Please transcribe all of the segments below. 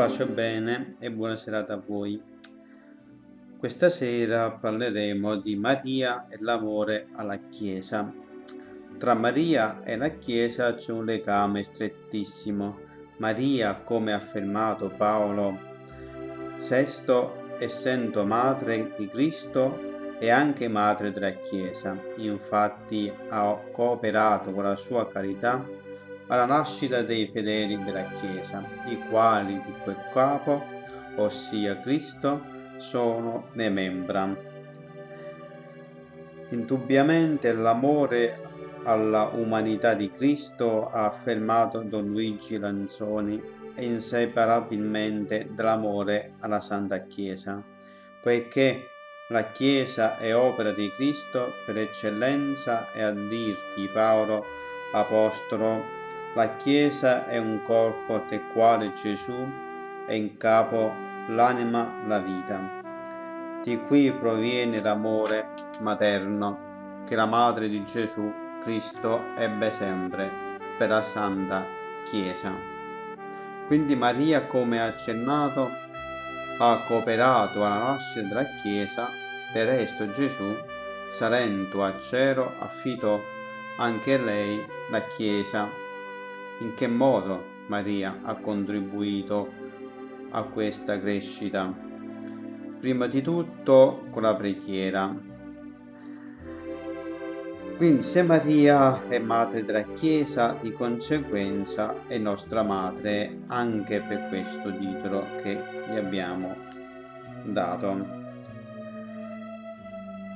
Pace bene e buona serata a voi. Questa sera parleremo di Maria e l'amore alla Chiesa. Tra Maria e la Chiesa c'è un legame strettissimo. Maria, come ha affermato Paolo VI, essendo madre di Cristo, è anche madre della Chiesa. Infatti ha cooperato con la sua carità alla nascita dei fedeli della Chiesa, i quali di quel capo, ossia Cristo, sono le membra. Indubbiamente l'amore alla umanità di Cristo ha affermato Don Luigi Lanzoni è inseparabilmente dall'amore alla Santa Chiesa, poiché la Chiesa è opera di Cristo per eccellenza e a dirti Paolo Apostolo la Chiesa è un corpo del quale Gesù è in capo l'anima, la vita. Di qui proviene l'amore materno che la madre di Gesù Cristo ebbe sempre per la Santa Chiesa. Quindi Maria, come accennato, ha cooperato alla nascita della Chiesa, del resto Gesù, salendo a cielo, affidò anche lei la Chiesa in che modo Maria ha contribuito a questa crescita? Prima di tutto con la preghiera. Quindi se Maria è madre della Chiesa, di conseguenza è nostra madre anche per questo titolo che gli abbiamo dato.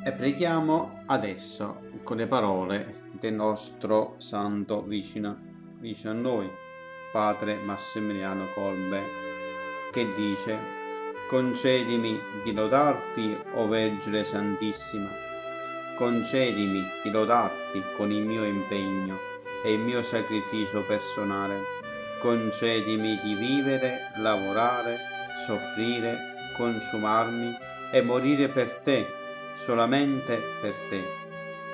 E preghiamo adesso con le parole del nostro santo vicino vicino a noi, padre Massimiliano Colbe, che dice Concedimi di lodarti, o Vergine Santissima, concedimi di lodarti con il mio impegno e il mio sacrificio personale, concedimi di vivere, lavorare, soffrire, consumarmi e morire per te, solamente per te.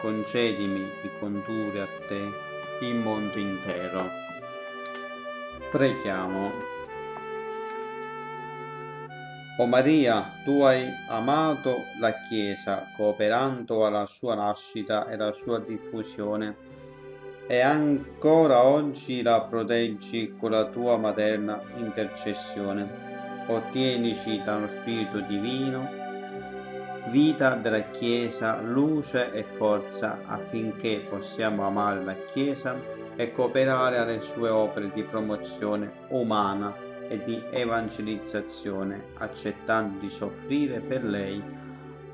Concedimi di condurre a te il mondo intero. Preghiamo. O Maria, tu hai amato la Chiesa, cooperando alla sua nascita e alla sua diffusione, e ancora oggi la proteggi con la tua materna intercessione. Ottienici dallo Spirito Divino vita della Chiesa, luce e forza affinché possiamo amare la Chiesa e cooperare alle sue opere di promozione umana e di evangelizzazione, accettando di soffrire per lei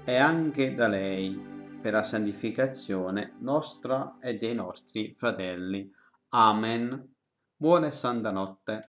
e anche da lei per la santificazione nostra e dei nostri fratelli. Amen. Buona e santa notte.